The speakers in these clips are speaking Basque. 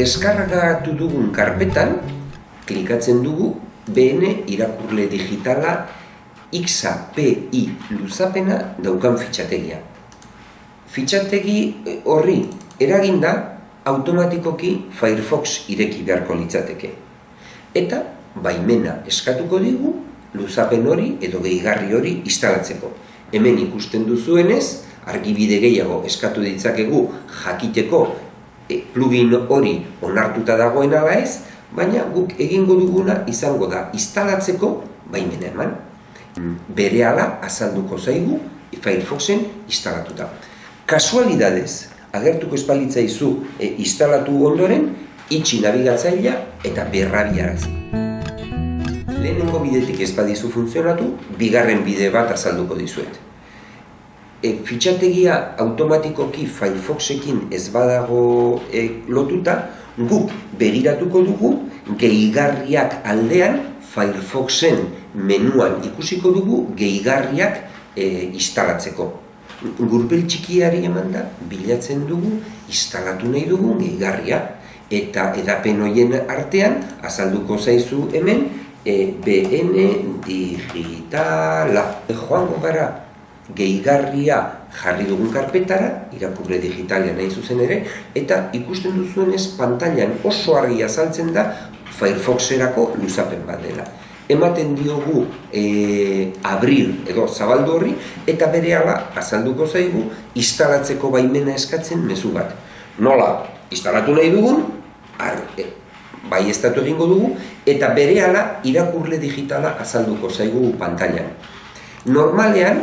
deskargatu dugun karpetan, klikatzen dugu BN irakurle digitala XAPI luzapena daukan fitxategia. Fitxategi eh, horri eraginda automatikoki Firefox ireki beharko litzateke. Eta baimena eskatuko digu luzapen hori edo gehigarri hori instalatzeko. Hemen ikusten duzuenez, argibide gehiago eskatu ditzakegu jakiteko e, plugin hori onartuta dagoen ala ez, baina guk egingo duguna izango da instalatzeko baimena eman. Bere ala azalduko zaigu Firefoxen instalatuta. Kasualidadez, agertuko espalitzaizu e, instalatu ondoren, itxi nabigatzailea eta berrabiaraz. Lehenengo bidetik ez badizu funtzionatu, bigarren bide bat azalduko dizuet. E, fitxategia automatikoki Firefoxekin ez badago e, lotuta, guk begiratuko dugu gehigarriak aldean Firefoxen menuan ikusiko dugu gehigarriak e, instalatzeko. Gurpel txikiari eman da, bilatzen dugu, instalatu nahi dugu gehigarria eta edapen hoien artean azalduko zaizu hemen EBN digitala. Joango gara gehigarria jarri dugun karpetara, irakurre digitalia nahi zuzen ere, eta ikusten duzuenez pantailan oso argi azaltzen da Firefoxerako luzapen bat dela. Ematen diogu e, abrir edo zabaldu horri, eta bere azalduko zaigu instalatzeko baimena eskatzen mezu bat. Nola, instalatu nahi dugun, ar, e, bai estatu egingo dugu, eta berehala irakurle digitala azalduko zaigu pantailan. Normalean,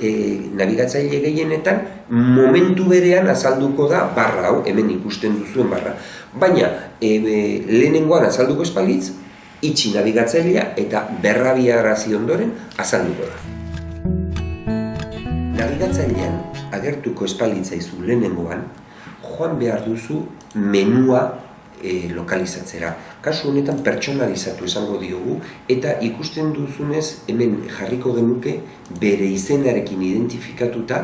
e, nabigatzaile gehienetan, momentu berean azalduko da barra hau, hemen ikusten duzuen barra. Baina, e, e, lehenengoan azalduko espalitz, itxi nabigatzailea eta berrabiarazi ondoren azalduko da. Nabigatzailean agertuko espalitzaizu lehenengoan, joan behar duzu menua e, lokalizatzera. Kasu honetan pertsonalizatu esango diogu eta ikusten duzunez hemen jarriko genuke bere izenarekin identifikatuta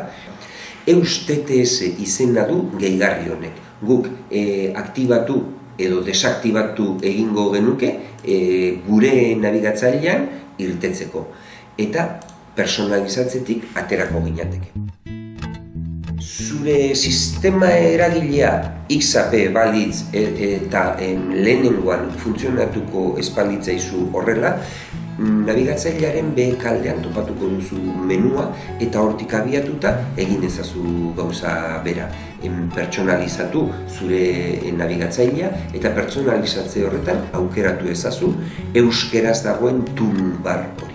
Eus TTS izena du gehigarri honek. Guk e, aktibatu edo desaktibatu egingo genuke e, gure nabigatzailean irtetzeko. Eta personalizatzetik aterako ginateke zure sistema eragilea XAP balitz e, eta lehenengoan funtzionatuko espalitzaizu horrela, nabigatzailearen B kaldean topatuko duzu menua eta hortik abiatuta egin ezazu gauza bera. Em, pertsonalizatu zure nabigatzailea eta pertsonalizatze horretan aukeratu ezazu euskeraz dagoen toolbar hori.